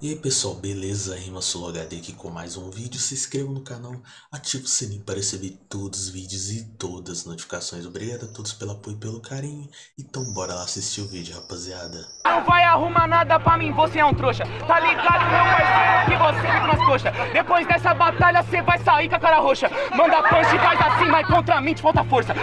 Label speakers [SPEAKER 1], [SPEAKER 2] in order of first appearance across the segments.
[SPEAKER 1] E aí pessoal, beleza? Rima HD aqui com mais um vídeo. Se inscreva no canal, ative o sininho para receber todos os vídeos e todas as notificações. Obrigado a todos pelo apoio e pelo carinho. Então bora lá assistir o vídeo, rapaziada.
[SPEAKER 2] Não vai arrumar nada pra mim, você é um trouxa. Tá ligado, meu parceiro, que você fica nas coxas. Depois dessa batalha, você vai sair com a cara roxa. Manda punch faz assim, mas contra mim te falta força. Tem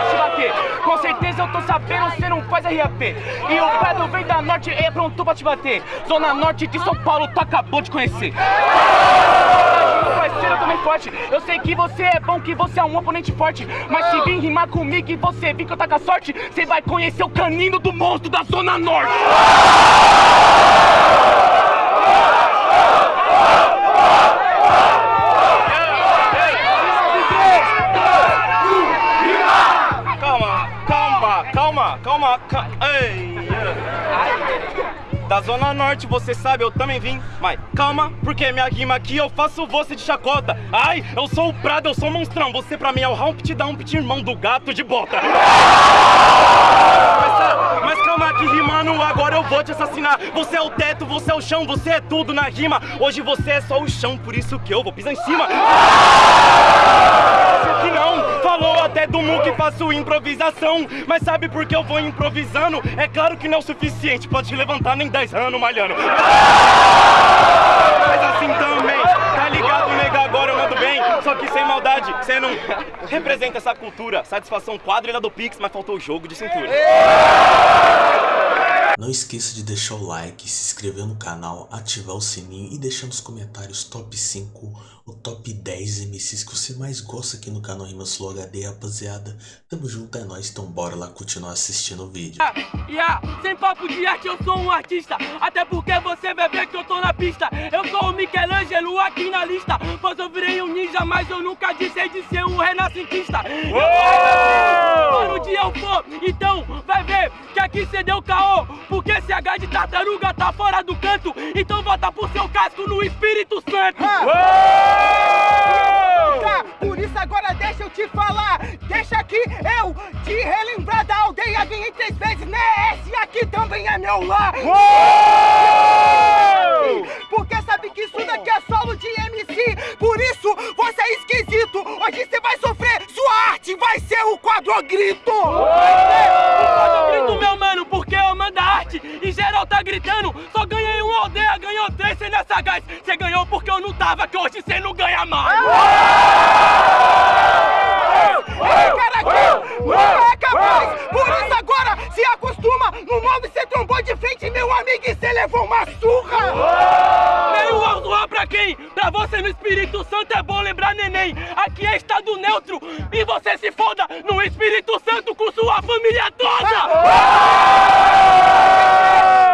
[SPEAKER 2] que te bater. Com certeza eu tô sabendo, RAP. E o Pedro vem da norte, é pronto pra te bater. Zona Norte de São Paulo, tu acabou de conhecer. Eu sei que você é bom, que você é um oponente forte. Mas se vir rimar comigo e você vir que eu tá com a sorte, você vai conhecer o canino do monstro da Zona Norte. Zona Norte, você sabe, eu também vim. Mas calma, porque minha rima aqui eu faço você de chacota. Ai, eu sou o Prado, eu sou o monstrão. Você pra mim é o Humpty Dumpty, irmão do gato de bota. Mas, mas calma que rimando, agora eu vou te assassinar. Você é o teto, você é o chão, você é tudo na rima. Hoje você é só o chão, por isso que eu vou pisar em cima. Que não, falou até do Mu que faço improvisação. Mas sabe por que eu vou improvisando? É claro que não é o suficiente, pode te levantar nem 10 anos malhando. Mas assim também, tá ligado, nega? Agora eu mando bem, só que sem maldade. Você não representa essa cultura. Satisfação quadrilha do Pix, mas faltou o jogo de cintura.
[SPEAKER 1] Não esqueça de deixar o like, se inscrever no canal, ativar o sininho e deixar nos comentários top 5 ou top 10 MCs que você mais gosta aqui no canal Rimas Flow HD, rapaziada. Tamo junto, é nóis, então bora lá continuar assistindo o vídeo.
[SPEAKER 2] Yeah, sem papo de arte, eu sou um artista. Até porque você vai ver que eu tô na pista. Eu sou o Michelangelo aqui na lista. Pois eu virei um ninja, mas eu nunca disse de ser um renascentista. Para onde eu for, então vai ver que aqui cê deu caô. Porque esse H de tartaruga tá fora do canto. Então volta pro seu casco no Espírito Santo.
[SPEAKER 3] Tá, por isso agora deixa eu te falar. Deixa aqui eu te relembrar da aldeia. Ganhei três vezes, né? Esse aqui também é meu lar. Porque sabe que isso daqui é solo de MC. Por isso você é esquisito. Hoje você vai sofrer. Arte vai ser o quadrogrito.
[SPEAKER 2] Eu grito, meu mano, porque eu mando a arte e geral tá gritando. Só ganhei uma aldeia, ganhou três, cê nessa gás. Cê ganhou porque eu não tava, que hoje cê não ganha mais.
[SPEAKER 3] Esse cara aqui não é capaz. Por isso agora se acostuma. No nome você trombou de frente, meu amigo, e você levou uma surra.
[SPEAKER 2] Meio alto pra quem? Pra você no Espírito Santo é bom lembrar neném. Aqui é estado neutro e você se foda no Espírito Santo com sua família toda.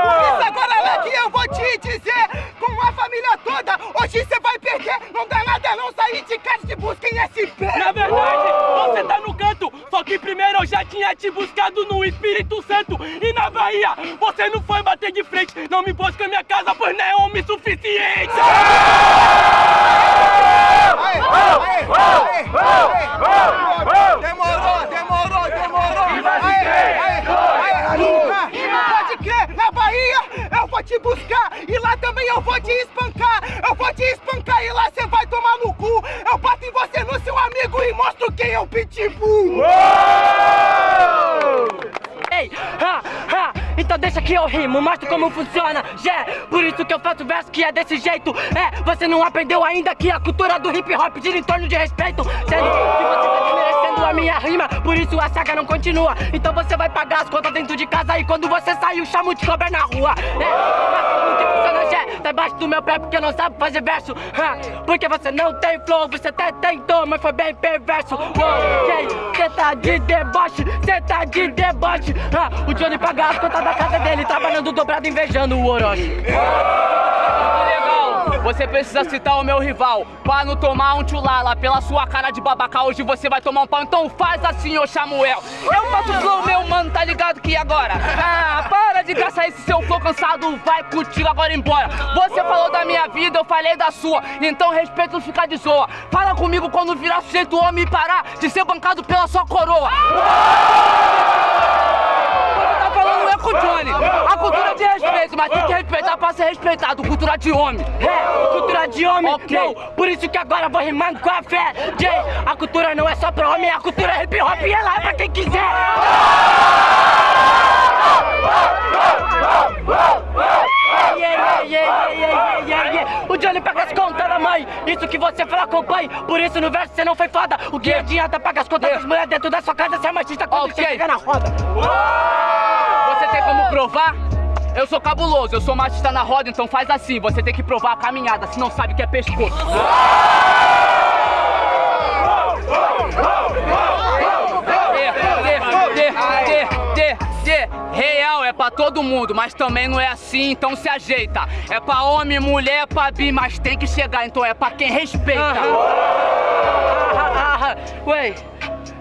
[SPEAKER 3] Por isso agora, Leque, eu vou te dizer com a família toda. Hoje você vai perder. Não dá nada não sair de casa de busca em SP.
[SPEAKER 2] Na verdade, você tá no só que primeiro eu já tinha te buscado no Espírito Santo e na Bahia. Você não foi bater de frente, não me busca minha casa, pois não é homem suficiente.
[SPEAKER 3] Aê, aê, aê, também eu vou te espancar. Eu vou te espancar e lá você vai tomar no cu. Eu bato em você no seu amigo e mostro quem é o Pitbull.
[SPEAKER 4] Ei, ha, ha, então deixa que eu rimo, mostro como funciona, yeah, por isso que eu faço verso que é desse jeito, é, você não aprendeu ainda que a cultura do hip hop gira em torno de respeito, sendo que você tá desmerecendo minha rima, por isso a saga não continua, então você vai pagar as contas dentro de casa e quando você sair o chamo de cobra na rua, é, tá embaixo do meu pé porque não sabe fazer verso, porque você não tem flow, você até tentou, mas foi bem perverso, ok, cê tá de deboche, cê tá de deboche, o Johnny paga as contas da casa dele, trabalhando dobrado, invejando o Orochi.
[SPEAKER 2] Você precisa citar o meu rival. Pra não tomar um tchulala pela sua cara de babaca Hoje você vai tomar um pau, então faz assim, ô Samuel. Eu faço flow, meu mano, tá ligado que agora? Ah, para de caçar esse seu flow cansado. Vai contigo agora embora. Você falou da minha vida, eu falei da sua. Então respeito não fica de zoa. Fala comigo quando virar sujeito homem e parar De ser bancado pela sua coroa Falando
[SPEAKER 5] é com o Johnny. A cultura de respeito, mas tem que respeitar pra ser respeitado. Cultura de homem.
[SPEAKER 4] É, cultura de homem,
[SPEAKER 5] Ok.
[SPEAKER 4] não, por isso que agora vou rimando com a fé. Jay, a cultura não é só pra homem, a cultura é hip hop e ela é pra quem quiser. Yeah, yeah, yeah, yeah, yeah, yeah. O Johnny paga as contas da mãe, isso que você fala acompanhe. Por isso no verso você não foi foda. O que adianta pagar as contas das mulheres dentro da sua casa se é machista quando
[SPEAKER 5] Ok.
[SPEAKER 4] você chega na roda?
[SPEAKER 5] Você tem como provar? Eu sou cabuloso, eu sou machista na roda, então faz assim. Você tem que provar a caminhada, se não sabe que é pescoço. De. Real é pra todo mundo, mas também não é assim, então se ajeita. É pra homem, mulher, pra bi, mas tem que chegar, então é pra quem respeita.
[SPEAKER 4] Ué,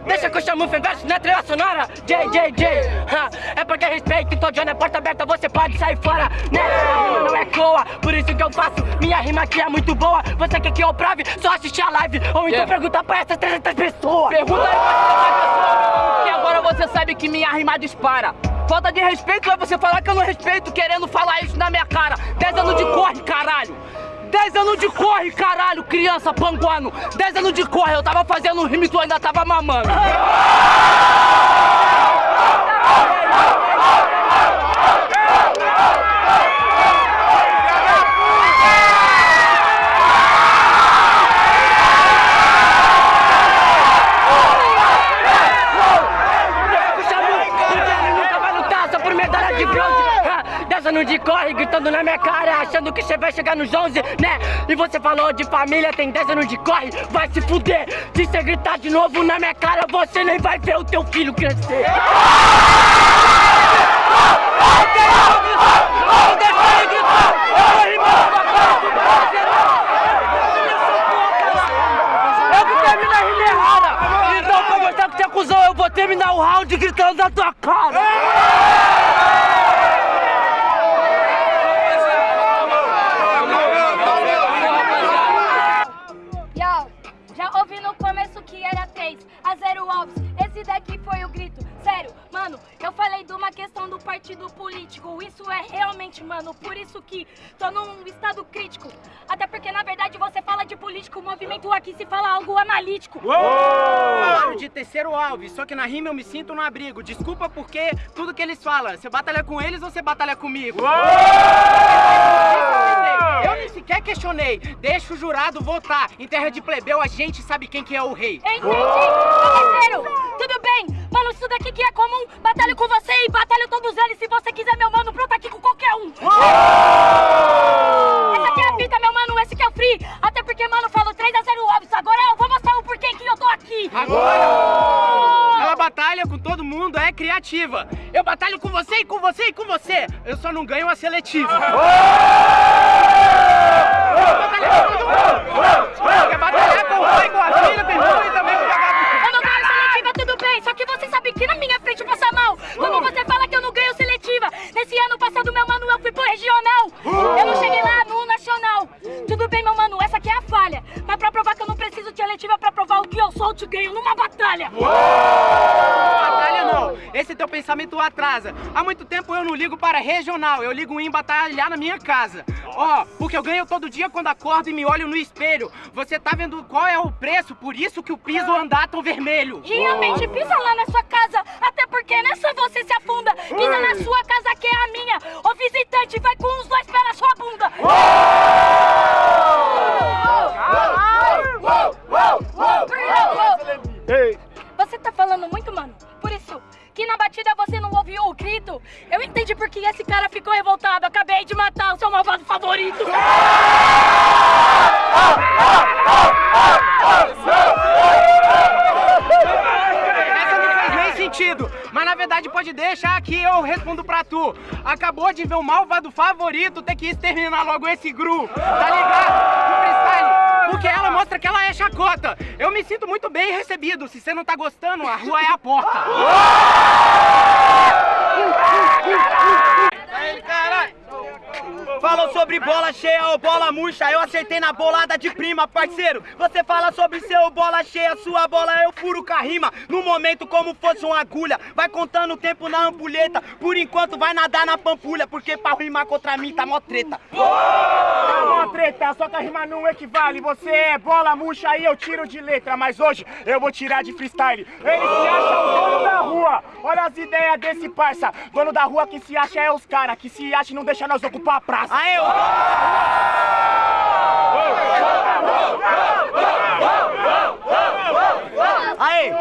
[SPEAKER 4] deixa que eu chamo o verso na trilha sonora. J, J, J. Ah, É porque respeito, então Johnny é porta aberta, você pode sair fora. Né? Rima não é coa, por isso que eu faço. Minha rima aqui é muito boa. Você quer que eu prove? Só assistir a live. Ou então
[SPEAKER 5] Yeah.
[SPEAKER 4] pergunta pra essas 300 pessoas.
[SPEAKER 5] Pergunta aí pra essa pessoa, porque agora você sabe que minha rima dispara. Falta de respeito é você falar que eu não respeito, querendo falar isso na minha cara. 10 anos de corre, caralho. 10 anos de corre, caralho, criança panguano. 10 anos de corre, eu tava fazendo rima e tu ainda tava mamando.
[SPEAKER 4] Puxa muito, porque ele nunca vai lutar só por medalha de bronze. Anos de corre, gritando na minha cara, achando que você vai chegar nos 11, né? E você falou de família, tem 10 anos de corre, vai se fuder. Se você gritar de novo na minha cara, você nem vai ver o teu filho crescer. Então, pra mostrar que você é eu vou terminar o round gritando na tua cara.
[SPEAKER 6] Partido político. Isso é realmente, mano, por isso que tô num estado crítico. Até porque, na verdade, você fala de político, o movimento aqui se fala algo analítico.
[SPEAKER 7] Falaram de terceiro Alves, só que na rima eu me sinto no abrigo. Desculpa porque tudo que eles falam, você batalha com eles ou você batalha comigo? Eu nem sequer questionei. Deixa o jurado votar. Em terra de plebeu, a gente sabe quem que é o rei.
[SPEAKER 6] Entendi, meu parceiro. Tudo mano, isso daqui que é comum. Batalho com você e batalho todos eles. Se você quiser, meu mano, pronto aqui com qualquer um. Essa aqui é a fita, meu mano, esse que é o free. Até porque, mano, eu falo 3 a 0 óbvio. Agora eu vou mostrar o porquê que eu tô aqui.
[SPEAKER 7] Agora, ela batalha com todo mundo, é criativa. Eu batalho com você e com você e com você. Eu só não ganho a seletiva. Quer batalhar com o pai, com a filha, com o irmão e
[SPEAKER 6] te ganho numa batalha.
[SPEAKER 7] Batalha não, esse teu pensamento atrasa. Há muito tempo eu não ligo para regional, eu ligo em batalhar na minha casa. Ó, porque eu ganho todo dia quando acordo e me olho no espelho. Você tá vendo qual é o preço, por isso que o piso anda tão vermelho.
[SPEAKER 6] Realmente, pisa lá na sua casa. Até porque nessa você se afunda. Pisa na sua casa que é a minha. O visitante vai com os
[SPEAKER 7] mas na verdade pode deixar que eu respondo pra tu. Acabou de ver o malvado favorito ter que exterminar logo esse gru, tá ligado? Freestyle. Porque ela mostra que ela é chacota. Eu me sinto muito bem recebido. Se você não tá gostando, a rua é a porta.
[SPEAKER 8] Falou sobre bola cheia ou bola murcha, eu acertei na bolada de prima, parceiro. Você fala sobre seu bola cheia, sua bola eu furo com a rima. No momento como fosse uma agulha, vai contando o tempo na ampulheta. Por enquanto vai nadar na pampulha, porque pra rimar contra mim tá mó treta.
[SPEAKER 4] Tá mó treta, só que a rima não equivale. Você é bola murcha e eu tiro de letra, mas hoje eu vou tirar de freestyle. Ele se acha o dono da as ideias desse parça. Dono da rua que se acha é os cara, que se acha e não deixa nós ocupar a praça.
[SPEAKER 8] Aê, ô! Aí,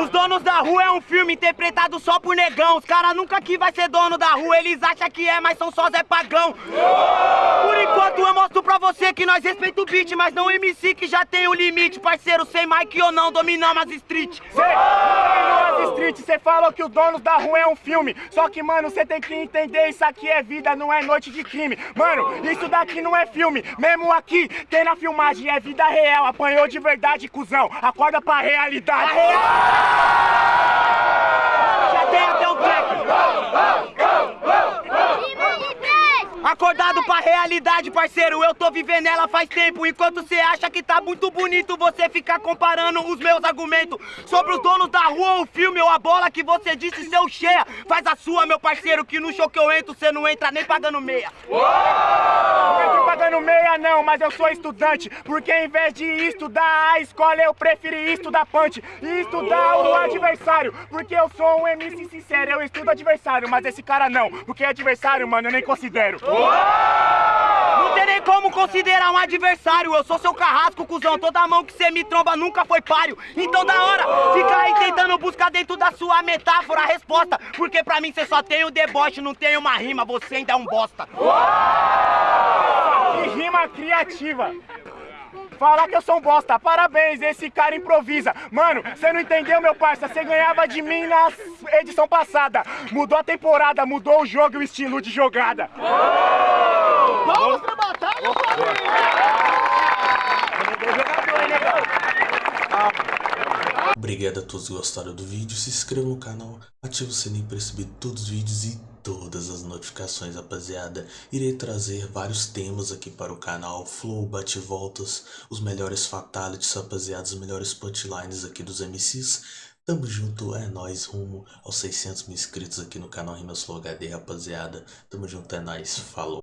[SPEAKER 8] os donos da rua é um filme interpretado só por negão. Os caras nunca que vai ser dono da rua, eles acham que é, mas são só Zé Pagão. Por enquanto eu mostro pra você que nós respeita o beat, mas não o MC que já tem o limite. Parceiro, sem Mike ou não, dominamos as street.
[SPEAKER 4] Cê dominou as street, cê falou que o Donos da Rua é um filme. Só que, mano, cê tem que entender, isso aqui é vida, não é noite de crime. Mano, isso daqui não é filme. Mesmo aqui, tem na filmagem, é vida real. Apanhou de verdade, cuzão. Acorda pra realidade.
[SPEAKER 8] Já tem até o track. Acordado pra realidade, parceiro, eu tô vivendo ela faz tempo. Enquanto cê acha que tá muito bonito Você ficar comparando os meus argumentos Sobre os donos da rua, o filme ou a bola Que você disse ser cheia Faz a sua, meu parceiro, que no show que eu entro Cê não entra nem pagando meia.
[SPEAKER 4] Não entro pagando meia não, mas eu sou estudante. Porque em vez de estudar a escola Eu preferi estudar punch. E estudar o adversário. Porque eu sou um MC sincero Eu estudo adversário, mas esse cara não. Porque adversário, mano, eu nem considero
[SPEAKER 8] Não tem nem como considerar um adversário. Eu sou seu carrasco, cuzão. Toda mão que cê me tromba nunca foi páreo. Então da hora, fica aí tentando buscar dentro da sua metáfora a resposta. Porque pra mim cê só tem o deboche, não tem uma rima. Você ainda é um bosta.
[SPEAKER 4] Que rima criativa. Falar que eu sou um bosta, parabéns, esse cara improvisa. Mano, você não entendeu meu parça, você ganhava de mim na edição passada. Mudou a temporada, mudou o jogo e o estilo de jogada
[SPEAKER 9] Vamos pra batalha,
[SPEAKER 1] Obrigado a todos que gostaram do vídeo, se inscreva no canal, ative o sininho para receber todos os vídeos e todas as notificações, rapaziada. Irei trazer vários temas aqui para o canal, flow, bate-voltas, os melhores fatalities, rapaziada, os melhores punchlines aqui dos MCs. Tamo junto, é nóis, rumo aos 600 mil inscritos aqui no canal Rimas Flow HD, rapaziada. Tamo junto, é nóis, falou.